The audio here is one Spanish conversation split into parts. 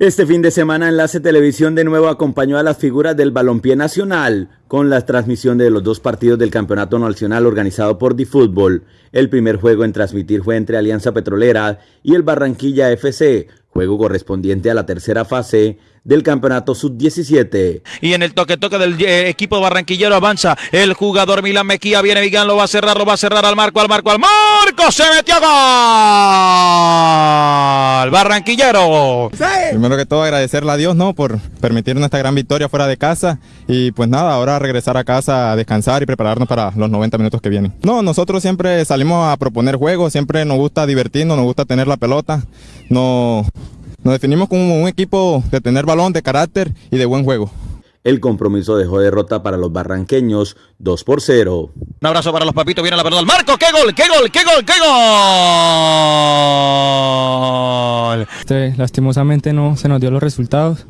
Este fin de semana Enlace Televisión de nuevo acompañó a las figuras del balompié nacional con la transmisión de los dos partidos del Campeonato Nacional organizado por DiFútbol. El primer juego en transmitir fue entre Alianza Petrolera y el Barranquilla FC, juego correspondiente a la tercera fase del campeonato sub-17. Y en el toque-toque del eh, equipo barranquillero avanza el jugador Milan Mequía, viene Vigán, lo va a cerrar, lo va a cerrar al marco, al marco, al marco, se metió gol. Barranquillero. Primero que todo agradecerle a Dios, ¿no? Por permitirnos esta gran victoria fuera de casa y pues nada, ahora regresar a casa a descansar y prepararnos para los 90 minutos que vienen. No, nosotros siempre salimos a proponer juegos, siempre nos gusta divertirnos, nos gusta tener la pelota, no nos definimos como un equipo de tener balón, de carácter y de buen juego. El compromiso dejó derrota para los barranqueños 2 por 0. Un abrazo para los papitos, viene la pelota al marco, qué gol, qué gol, qué gol, qué gol. Este, lastimosamente no se nos dio los resultados,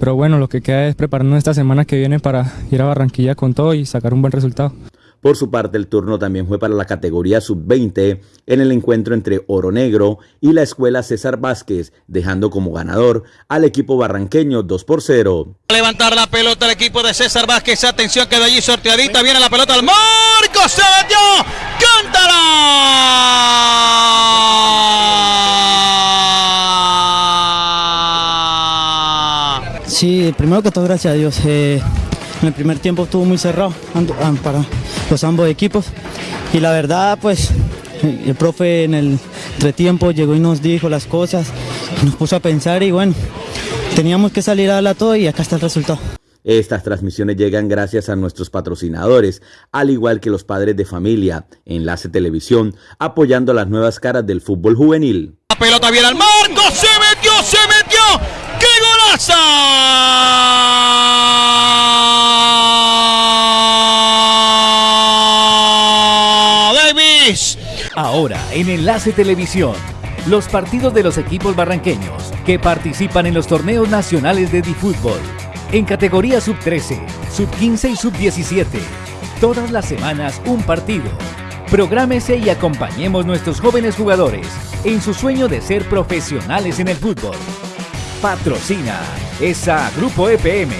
pero bueno, lo que queda es prepararnos esta semana que viene para ir a Barranquilla con todo y sacar un buen resultado. Por su parte, el turno también fue para la categoría sub-20 en el encuentro entre Oro Negro y la escuela César Vázquez, dejando como ganador al equipo barranqueño 2 por 0. Levantar la pelota el equipo de César Vázquez, atención queda allí sorteadita, viene la pelota al marco, se metió, cántala. Sí, primero que todo gracias a Dios. Eh, en el primer tiempo estuvo muy cerrado para los ambos equipos y la verdad pues el profe en el entretiempo llegó y nos dijo las cosas, nos puso a pensar y bueno, teníamos que salir a darla todo y acá está el resultado. Estas transmisiones llegan gracias a nuestros patrocinadores, al igual que los padres de familia, Enlace Televisión, apoyando las nuevas caras del fútbol juvenil. La pelota viene al marco, se metió, se metió, ¡qué golazo! Ahora en Enlace Televisión, los partidos de los equipos barranqueños que participan en los torneos nacionales de Difútbol. En categoría sub-13, sub-15 y sub-17. Todas las semanas un partido. Prográmese y acompañemos nuestros jóvenes jugadores en su sueño de ser profesionales en el fútbol. Patrocina esa Grupo EPM.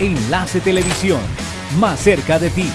Enlace Televisión, más cerca de ti.